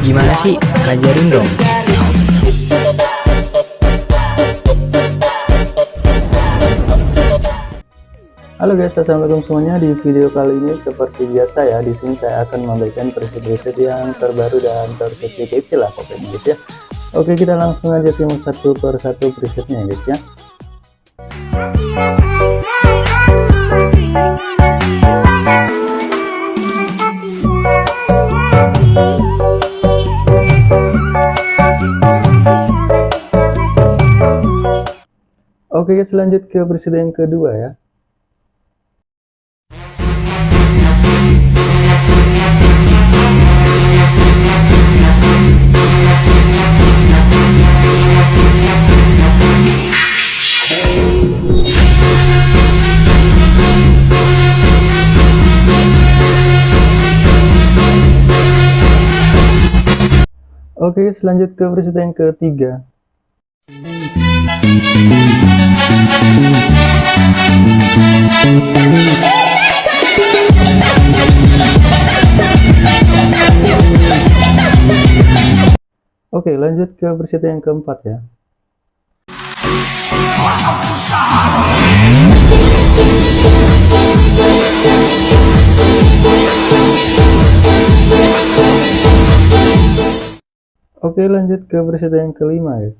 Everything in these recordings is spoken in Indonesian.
Gimana sih? Ajarin dong. Halo guys, assalamualaikum semuanya. Di video kali ini seperti biasa ya, di sini saya akan memberikan preset-preset yang terbaru dan terkecil lah pokoknya guys ya. Oke, kita langsung aja simak satu per satu presetnya guys ya. Oke guys, lanjut ke presiden yang kedua ya. Oke, selanjut ke presiden yang ketiga. Oke, lanjut ke presiden yang keempat ya. Oke, lanjut ke presiden yang kelima, guys.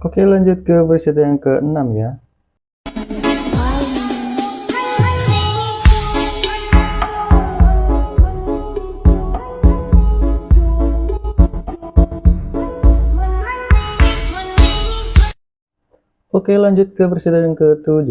Oke, lanjut ke presiden yang keenam ya. Oke lanjut ke presiden yang ke-7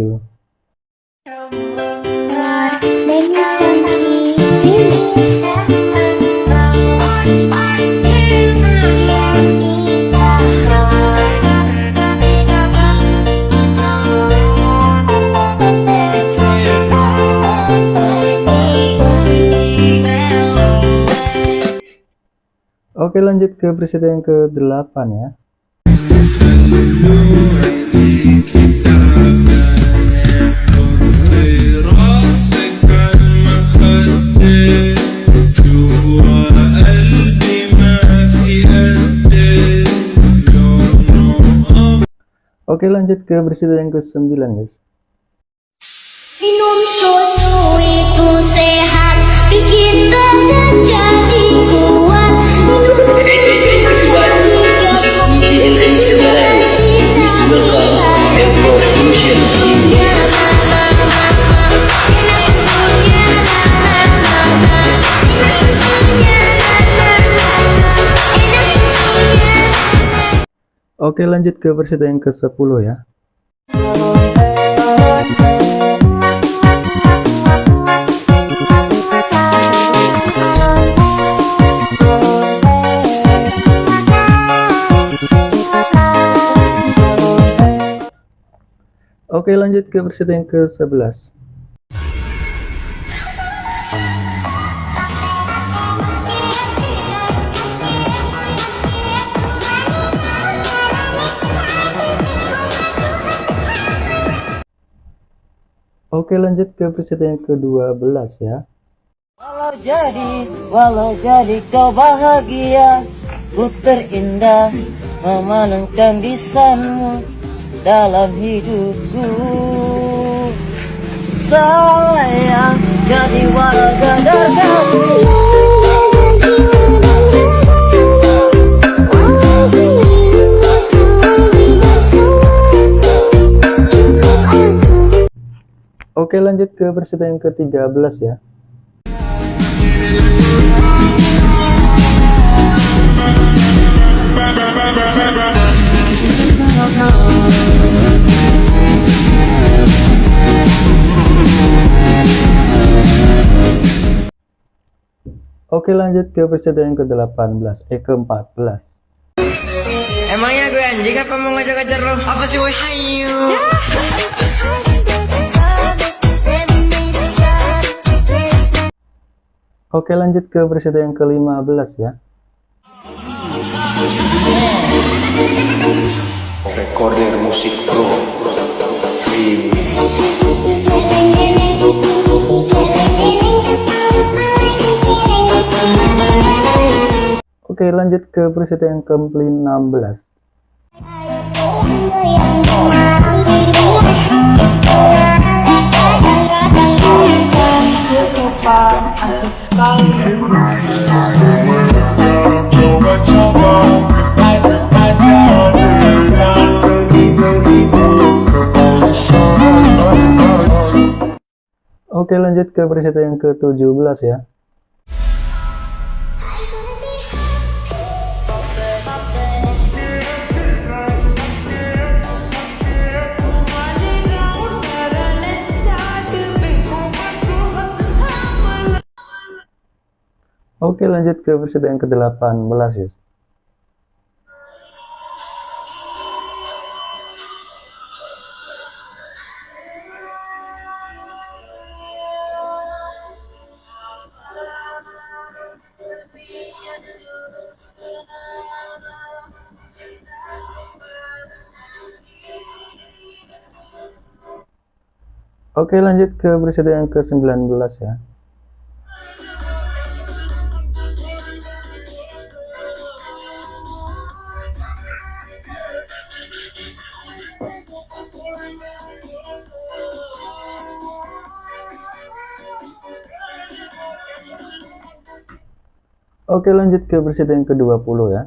Oke lanjut ke presiden yang ke-8 ya Oke lanjut ke presiden yang ke-9 guys. Minum susu itu sehat Bikin badan jadi kuat. Minum susu Oke lanjut ke presiden yang ke-10 ya. Oke lanjut ke presiden yang ke-11 Oke lanjut ke presiden yang ke-12 ya. Walau jadi, walau jadi kau bahagia. Ku terindah memenangkan desainmu dalam hidupku. Sayang jadi warga Oke lanjut ke presiden yang ke-13 ya Oke lanjut ke presiden yang ke-18 Eh ke-14 Emangnya gue anjing apa mau ngajak-ngajak lo? Apa sih woi? Hayu Oke lanjut ke presiden yang ke-15 ya. Recorder musik pro Oke lanjut ke presiden yang ke-16. Oke lanjut ke presiden yang ke-17 ya. Oke lanjut ke presiden yang ke-18 ya. Oke lanjut ke presiden yang ke-19 ya. Oke lanjut ke presiden yang ke-20 ya.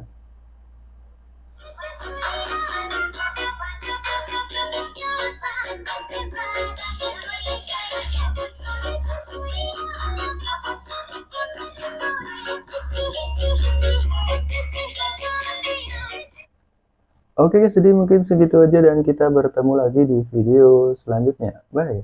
Oke guys, jadi mungkin segitu aja dan kita bertemu lagi di video selanjutnya. Bye.